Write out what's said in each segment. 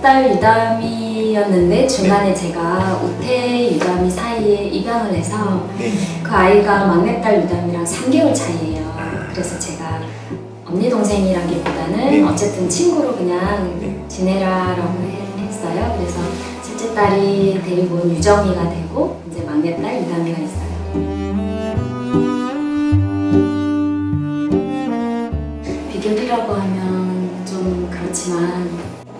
딸 유담이었는데 중간에 제가 우태 유담이 사이에 입양을 해서 네. 그 아이가 막내딸 유담이랑 3개월 차이예요. 그래서 제가 언니 동생이라기보다는 네. 어쨌든 친구로 그냥 네. 지내라라고 해- 했어요. 그래서 셋째 딸이 데리고 온 유정이가 되고 이제 막내딸 유담이가 있어요. 비결이라고 하면 좀 그렇지만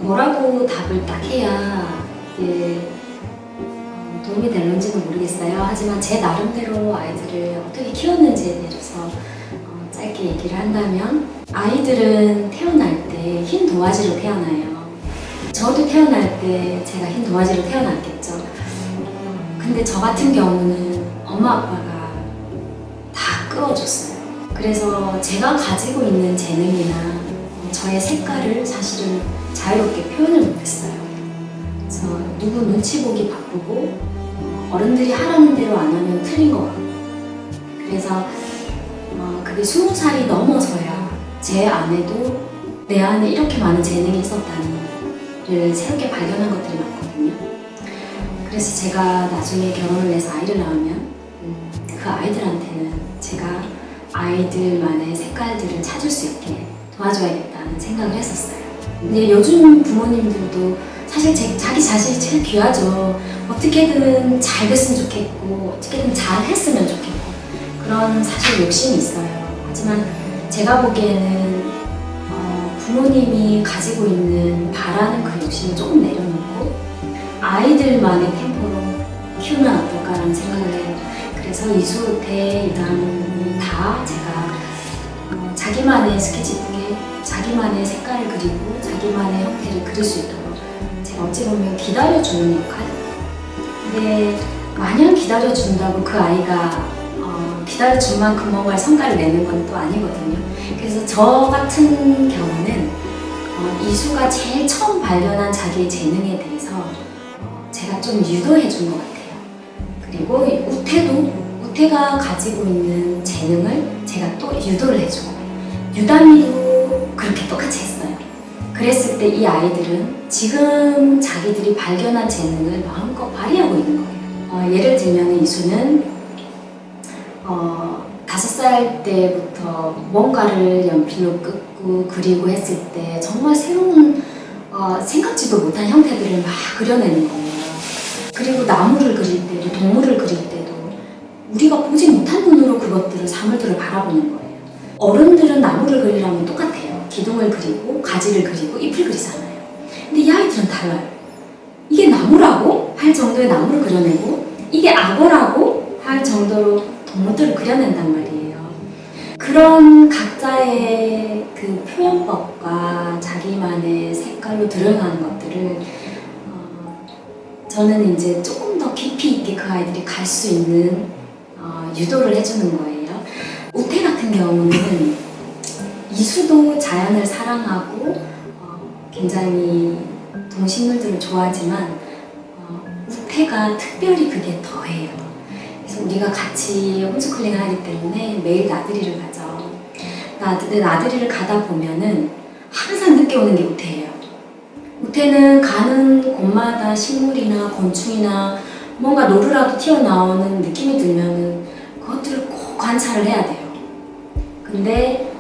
뭐라고 답을 딱 해야 어, 도움이 될는지는 모르겠어요. 하지만 제 나름대로 아이들을 어떻게 키웠는지에 대해서 어, 짧게 얘기를 한다면 아이들은 태어날 때 흰 도화지로 태어나요. 저도 태어날 때 제가 흰 도화지로 태어났겠죠. 근데 저 같은 경우는 엄마 아빠가 다 끌어줬어요. 그래서 제가 가지고 있는 재능이나 저의 색깔을 사실은 자유롭게 표현을 못했어요. 그래서 누구 눈치 보기 바쁘고 어른들이 하라는 대로 안 하면 틀린 것 같고 그래서 어, 그게 스무 살이 넘어서야 제 안에도 내 안에 이렇게 많은 재능이 있었다니를 새롭게 발견한 것들이 많거든요. 그래서 제가 나중에 결혼을 해서 아이를 낳으면 음, 그 아이들한테는 제가 아이들만의 색깔들을 찾을 수 있게 도와줘야겠다는 생각을 했었어요. 근데 요즘 부모님들도 사실 제, 자기 자신이 제일 귀하죠. 어떻게든 잘 됐으면 좋겠고 어떻게든 잘 했으면 좋겠고 그런 사실 욕심이 있어요. 하지만 제가 보기에는 어, 부모님이 가지고 있는 바라는 그 욕심을 조금 내려놓고 아이들만의 템포로 키우면 어떨까라는 생각을 해요. 그래서 이수태, 이담이 다 제가 어, 자기만의 스케치북에 자기만의 색깔을 그리고 자기만의 형태를 그릴 수 있도록 제가 어찌 보면 기다려주는 역할? 근데 마냥 기다려준다고 그 아이가 어, 기다려준 만큼 뭔가 성과를 내는 건 또 아니거든요. 그래서 저 같은 경우는 어, 이수가 제일 처음 발견한 자기의 재능에 대해서 어, 제가 좀 유도해 준 것 같아요. 그리고 이 우태도 우태가 가지고 있는 재능을 제가 또 유도를 해주고 유담이도 그렇게 똑같이 했어요. 그랬을 때 이 아이들은 지금 자기들이 발견한 재능을 마음껏 발휘하고 있는 거예요. 어, 예를 들면 이수는 어, 다섯 살 때부터 뭔가를 연필로 끄고 그리고 했을 때 정말 새로운 어, 생각지도 못한 형태들을 막 그려내는 거예요. 그리고 나무를 그릴 때도 동물을 그릴 때도 우리가 보지 못한 눈으로 그것들을 사물들을 바라보는 거예요. 어른들은 나무를 그리려면 똑같아요. 기둥을 그리고 가지를 그리고 잎을 그리잖아요. 근데 이 아이들은 달라요. 이게 나무라고 할 정도의 나무를 그려내고 이게 악어라고 할 정도로 동물들을 그려낸단 말이에요. 그런 각자의 그 표현법과 자기만의 색깔로 드러나는 것들을 어, 저는 이제 조금 더 깊이 있게 그 아이들이 갈 수 있는 어, 유도를 해주는 거예요. 우태 같은 경우는 이수도 자연을 사랑하고 어, 굉장히 동식물들을 좋아하지만 어, 우태가 특별히 그게 더해요. 그래서 우리가 같이 홈스쿨링을 하기 때문에 매일 나들이를 가죠. 나들, 나들이를 가다 보면은 항상 늦게 오는 게 우태예요. 우태는 가는 곳마다 식물이나 곤충이나 뭔가 노루라도 튀어나오는 느낌이 들면은 그것들을 꼭 관찰을 해야 돼요. 근데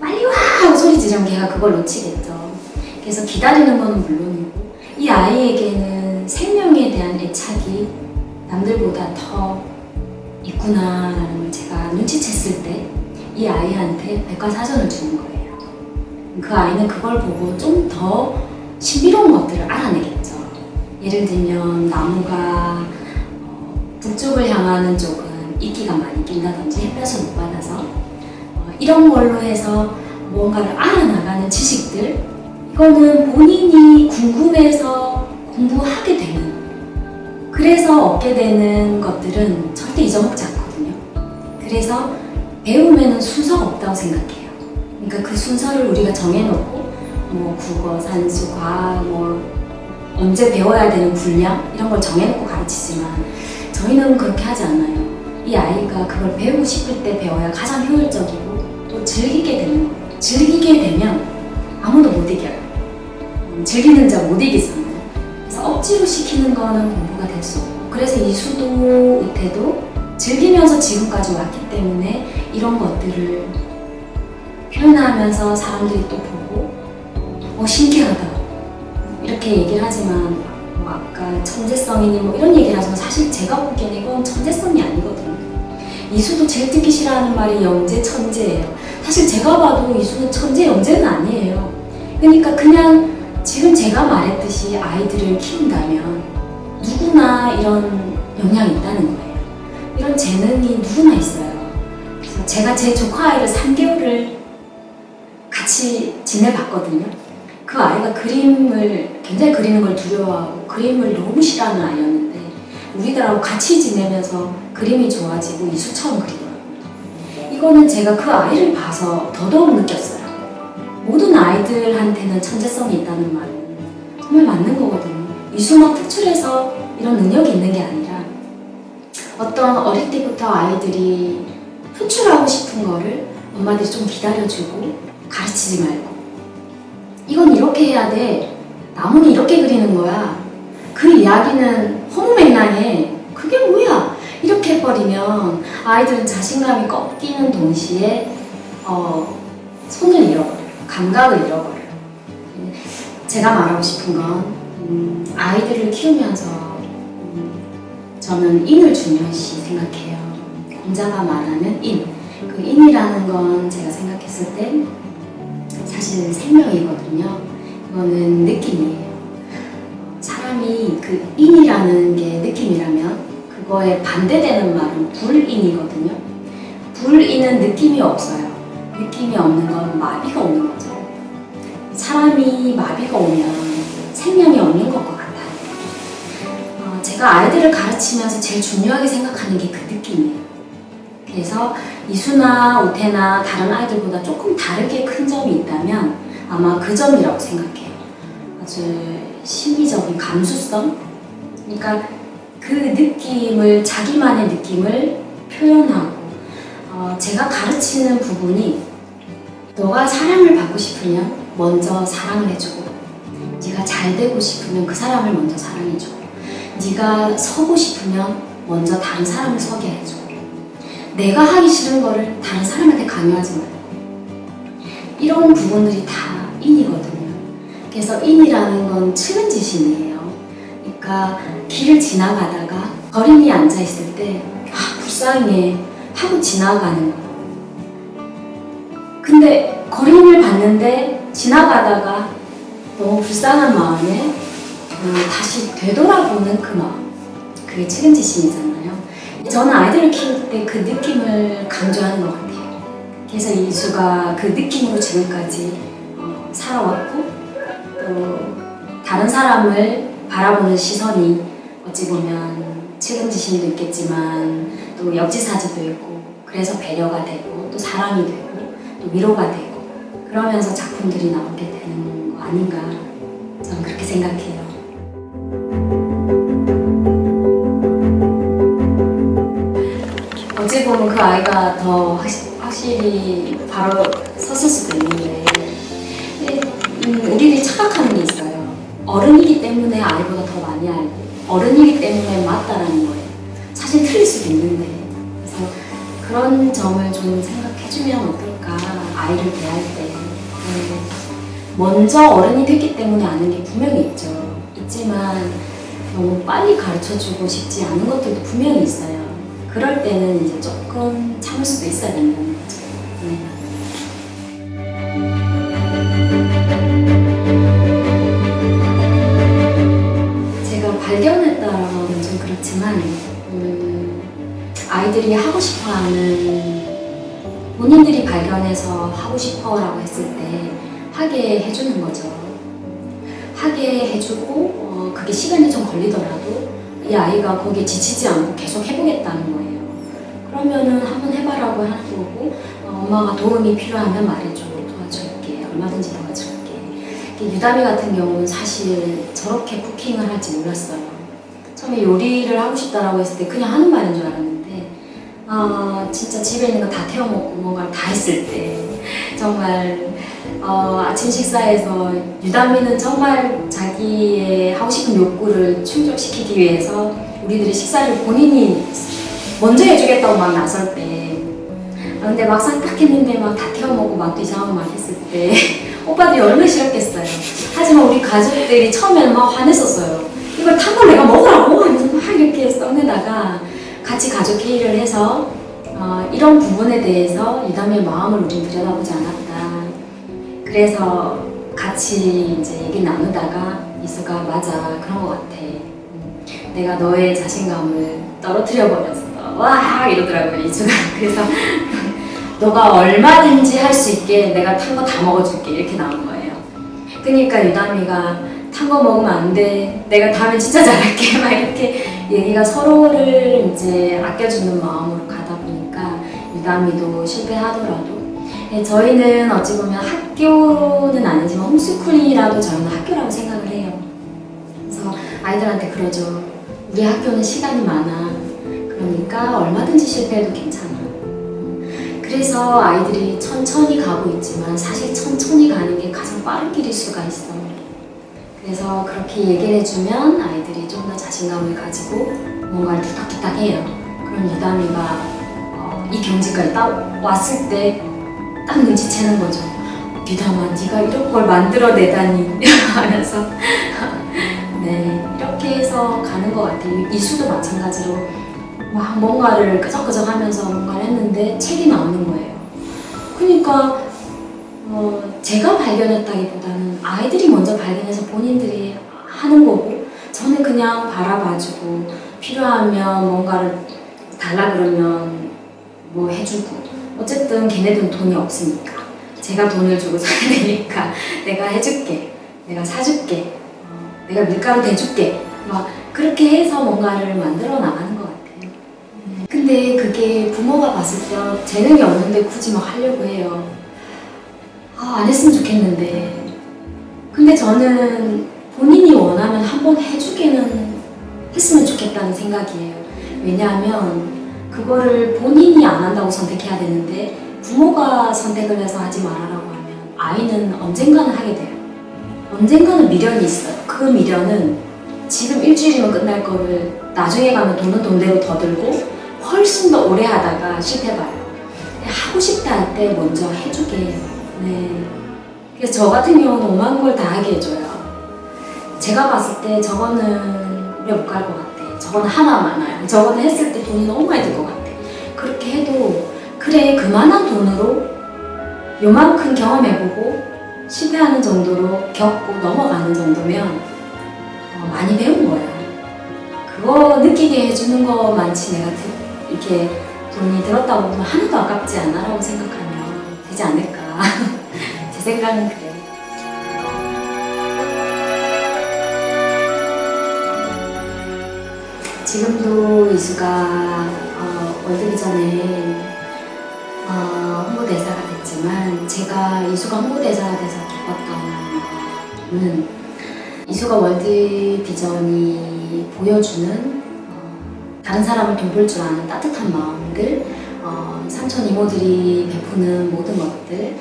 빨리 와! 소리 지르면 걔가 그걸 놓치겠죠. 그래서 기다리는 거는 물론이고 이 아이에게는 생명에 대한 애착이 남들보다 더 있구나라는 걸 제가 눈치챘을 때 이 아이한테 백과사전을 주는 거예요. 그 아이는 그걸 보고 좀 더 신비로운 것들을 알아내겠죠. 예를 들면 나무가 어, 북쪽을 향하는 쪽은 이끼가 많이 낀다든지 햇볕을 못 받아서 어, 이런 걸로 해서 뭔가를 알아나가는 지식들 이거는 본인이 궁금해서 공부하게 되는 그래서 얻게 되는 것들은 절대 잊어먹지 않거든요. 그래서 배움에는 순서가 없다고 생각해요. 그러니까 그 순서를 우리가 정해놓고 뭐 국어, 산수, 과학, 뭐 언제 배워야 되는 분량 이런 걸 정해놓고 가르치지만 저희는 그렇게 하지 않아요. 이 아이가 그걸 배우고 싶을 때 배워야 가장 효율적이고 또 즐기게 거예요. 즐기게 되면 아무도 못 이겨요. 음, 즐기는 자 못 이기잖아요. 그래서 억지로 시키는 거는 공부가 될 수 없고 그래서 이수도 우태도 즐기면서 지금까지 왔기 때문에 이런 것들을 표현하면서 사람들이 또 보고 어 신기하다 이렇게 얘기를 하지만 뭐 아까 천재성이니 뭐 이런 얘기를 하지만 사실 제가 보기에는 이건 천재성이 아니거든요. 이수도 제일 듣기 싫어하는 말이 영재 천재예요. 사실 제가 봐도 이수는 천재 영재는 아니에요. 그러니까 그냥 지금 제가 말했듯이 아이들을 키운다면 누구나 이런 영향이 있다는 거예요. 이런 재능이 누구나 있어요. 그래서 제가 제 조카 아이를 3개월을 같이 지내봤거든요. 그 아이가 그림을 굉장히 그리는 걸 두려워하고 그림을 너무 싫어하는 아이였는데 우리들하고 같이 지내면서 그림이 좋아지고 이수처럼 그리더라고요. 이거는 제가 그 아이를 봐서 더더욱 느꼈어요. 모든 아이들한테는 천재성이 있다는 말은 정말 맞는 거거든요. 이수만 특출해서 이런 능력이 있는 게 아니라 어떤 어릴 때부터 아이들이 표출하고 싶은 거를 엄마들이 좀 기다려주고 가르치지 말고 이건 이렇게 해야 돼. 나무는 이렇게 그리는 거야. 그 이야기는 허무맹랑해. 해버리면 아이들은 자신감이 꺾이는 동시에 어, 손을 잃어버려요. 감각을 잃어버려요. 제가 말하고 싶은 건 음, 아이들을 키우면서 음, 저는 인을 중요시 생각해요. 공자가 말하는 인. 그 인이라는 건 제가 생각했을 때 사실 생명이거든요. 이거는 느낌이에요. 사람이 그 인 거에 반대되는 말은 불인이거든요. 불인은 느낌이 없어요. 느낌이 없는 건 마비가 오는 거죠. 사람이 마비가 오면 생명이 없는 것 같아요. 어, 제가 아이들을 가르치면서 제일 중요하게 생각하는 게 그 느낌이에요. 그래서 이수나 우태나 다른 아이들보다 조금 다르게 큰 점이 있다면 아마 그 점이라고 생각해요. 아주 심리적인 감수성? 그러니까 그 느낌을, 자기만의 느낌을 표현하고 어, 제가 가르치는 부분이 너가 사랑을 받고 싶으면 먼저 사랑을 해주고 네가 잘 되고 싶으면 그 사람을 먼저 사랑해주고 네가 서고 싶으면 먼저 다른 사람을 서게 해주고 내가 하기 싫은 거를 다른 사람한테 강요하지 말고 이런 부분들이 다 인이거든요. 그래서 인이라는 건 측은지심이에요. 그러니까 길을 지나가다가 어린이 앉아있을 때 아, 불쌍해 하고 지나가는 거예요. 근데 거린을 봤는데 지나가다가 너무 불쌍한 마음에 음, 다시 되돌아보는 그 마음. 그게 책임지심이잖아요. 저는 아이들을 키울 때 그 느낌을 강조하는 것 같아요. 그래서 이수가 그 느낌으로 지금까지 어, 살아왔고 또 다른 사람을 바라보는 시선이 어찌 보면 책임지심도 있겠지만 또 역지사지도 있고 그래서 배려가 되고 또 사랑이 되고 또 위로가 되고 그러면서 작품들이 나오게 되는 거 아닌가 저는 그렇게 생각해요. 어찌 보면 그 아이가 더 확실히 바로 섰을 수도 있는데 근데, 음, 우리들이 착각하는 게 있어요. 어른이기 때문에 아이보다 더 많이 알고 어른이기 때문에 맞다라는 거예요. 사실 틀릴 수도 있는데 그래서 그런 점을 좀 생각해주면 어떨까 아이를 대할 때 네. 먼저 어른이 됐기 때문에 아는 게 분명히 있죠 있지만 너무 빨리 가르쳐주고 싶지 않은 것들도 분명히 있어요 그럴 때는 이제 조금 참을 수도 있어야 된다 그렇지만 음, 아이들이 하고 싶어하는 본인들이 발견해서 하고 싶어 라고 했을 때 하게 해주는 거죠. 하게 해주고 어, 그게 시간이 좀 걸리더라도 이 아이가 거기에 지치지 않고 계속 해보겠다는 거예요. 그러면은 한번 해봐라고 하는 거고 어, 엄마가 도움이 필요하면 말해줘 도와줄게 얼마든지 도와줄게 유다미 같은 경우는 사실 저렇게 쿠킹을 할지 몰랐어요. 처음에 요리를 하고 싶다라고 했을 때 그냥 하는 말인 줄 알았는데 아 진짜 집에 있는 거 다 태워먹고 뭔가를 다 했을 때 정말 어, 어, 아침 식사에서 유다미는 정말 자기의 하고 싶은 욕구를 충족시키기 위해서 우리들의 식사를 본인이 먼저 해주겠다고 막 나설 때 아, 근데 막상 딱 했는데 막 다 태워 먹고 맛도 이상하고 막 했을 때 오빠들이 얼마나 싫었겠어요. 하지만 우리 가족들이 처음에는 막 화냈었어요. 이걸 탄걸 내가 먹으라 고 하면서 막 이렇게 써내다가 같이 가족 회의를 해서 어, 이런 부분에 대해서 유담의 마음을 우린 들여다보지 않았다. 그래서 같이 이제 얘기 나누다가 이수가 맞아 그런 것 같아. 음, 내가 너의 자신감을 떨어뜨려 버렸어. 와 이러더라고요 이수가. 그래서 너가 얼마든지 할 수 있게 내가 탄 거 다 먹어줄게. 이렇게 나온 거예요. 그러니까 유담이가 탄 거 먹으면 안 돼 내가 다음에 진짜 잘할게 막 이렇게 얘기가 서로를 이제 아껴주는 마음으로 가다 보니까 유담이도 실패하더라도 네, 저희는 어찌 보면 학교는 아니지만 홈스쿨이라도 저희는 학교라고 생각을 해요. 그래서 아이들한테 그러죠. 우리 학교는 시간이 많아. 그러니까 얼마든지 실패해도 괜찮아. 그래서 아이들이 천천히 가고 있지만 사실 천천히 가는 게 가장 빠른 길일 수가 있어. 그래서 그렇게 얘기를 해주면 아이들이 좀 더 자신감을 가지고 뭔가를 툭탁툭탁 해요. 그럼 유담이가 어, 이 경지까지 딱 왔을 때 딱 눈치채는 거죠. 유담아, 네가 이런 걸 만들어내다니 하면서 네 이렇게 해서 가는 것 같아요. 이수도 마찬가지로 막 뭔가를 끄적끄적 하면서 뭔가를 했는데 책이 나오는 거예요. 그러니까 어, 제가 발견했다기보다는 아이들이 먼저 발견해서 본인들이 하는 거고 저는 그냥 바라봐주고 필요하면 뭔가를 달라 그러면 뭐 해주고 어쨌든 걔네들은 돈이 없으니까. 제가 돈을 주고 사야 되니까 내가 해줄게 내가 사줄게 어, 내가 밀가루 대줄게. 막 그렇게 해서 뭔가를 만들어 나가는 것 같아요. 근데 그게 부모가 봤을 때 재능이 없는데 굳이 막 하려고 해요 아, 안 했으면 좋겠는데 근데 저는 본인이 원하면 한번 해주기는 했으면 좋겠다는 생각이에요 왜냐하면 그거를 본인이 안 한다고 선택해야 되는데 부모가 선택을 해서 하지 말아라고 하면 아이는 언젠가는 하게 돼요. 언젠가는 미련이 있어요. 그 미련은 지금 일주일이면 끝날 거를 나중에 가면 돈은 돈대로 더 들고 훨씬 더 오래 하다가 실패 봐요. 하고 싶다 할 때 먼저 해주게. 네. 그래서 저 같은 경우는 오만 걸 다 하게 해줘요. 제가 봤을 때 저거는 오래 못 갈 것 같아. 저거는 하나 많아요. 저거는 했을 때 돈이 너무 많이 들 것 같아. 그렇게 해도 그래 그만한 돈으로 요만큼 경험해보고 실패하는 정도로 겪고 넘어가는 정도면 어, 많이 배운 거야. 그거 느끼게 해주는 것만치 내가 드- 이렇게 돈이 들었다고 보면 하나도 아깝지 않아 라고 생각하면 되지 않을까. 제 생각은 그래요. 지금도 이수가 어, 월드비전에 어, 홍보대사가 됐지만 제가 이수가 홍보대사가 돼서 기뻤던 거는 이수가 월드 비전이 보여주는 어, 다른 사람을 돌볼 줄 아는 따뜻한 마음들 어, 삼촌 이모들이 베푸는 모든 것들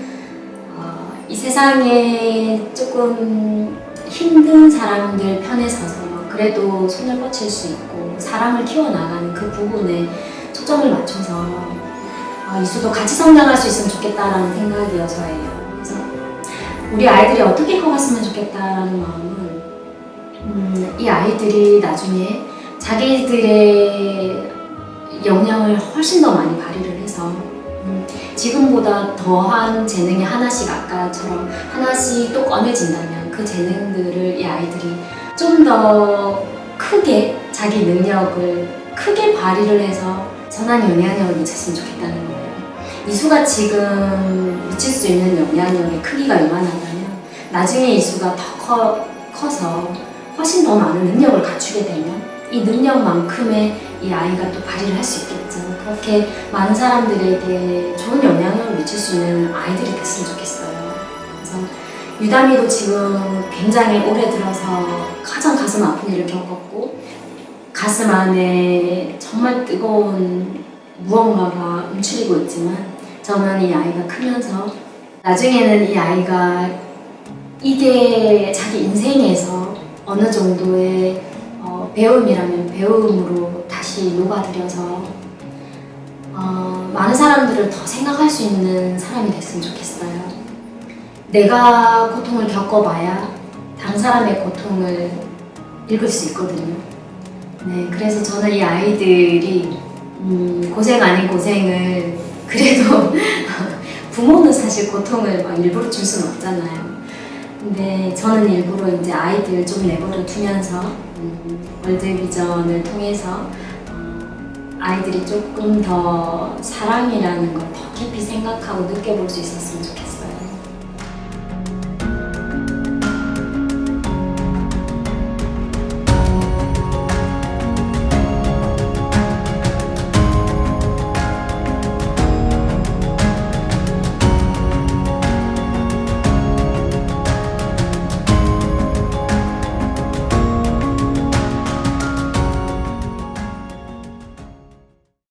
어, 이 세상에 조금 힘든 사람들 편에 서서 그래도 손을 뻗칠 수 있고 사랑을 키워나가는 그 부분에 초점을 맞춰서 어, 이수도 같이 성장할 수 있으면 좋겠다라는 생각이어서예요. 그래서 우리 아이들이 어떻게 커갔으면 좋겠다라는 마음은 음, 이 아이들이 나중에 자기들의 역량을 훨씬 더 많이 발휘를 해서 음, 지금보다 더한 재능이 하나씩 아까처럼 하나씩 또 꺼내진다면 그 재능들을 이 아이들이 좀 더 크게 자기 능력을 크게 발휘를 해서 선한 영향력을 미쳤으면 좋겠다는 거예요. 이수가 지금 미칠 수 있는 영향력의 크기가 요만하다면 나중에 이수가 더 커, 커서 훨씬 더 많은 능력을 갖추게 되면 이 능력만큼의 이 아이가 또 발휘를 할 수 있겠죠. 그렇게 많은 사람들에게 좋은 영향력을 미칠 수 있는 아이들이 됐으면 좋겠어요. 그래서 유담이도 지금 굉장히 오래 들어서 가장 가슴 아픈 일을 겪었고 가슴 안에 정말 뜨거운 무언가가 움츠리고 있지만 저는 이 아이가 크면서 나중에는 이 아이가 이게 자기 인생에서 어느 정도의 어, 배움이라면 배움으로 다시 녹아들여서 어, 많은 사람들을 더 생각할 수 있는 사람이 됐으면 좋겠어요. 내가 고통을 겪어봐야 다른 사람의 고통을 읽을 수 있거든요. 네, 그래서 저는 이 아이들이 음, 고생 아닌 고생을 그래도 부모는 사실 고통을 막 일부러 줄 수는 없잖아요. 근데 저는 일부러 이제 아이들 좀 내버려 두면서 음, 월드 비전을 통해서 어, 아이들이 조금 더 사랑이라는 걸 더 깊이 생각하고 느껴볼 수 있었으면 좋겠어요.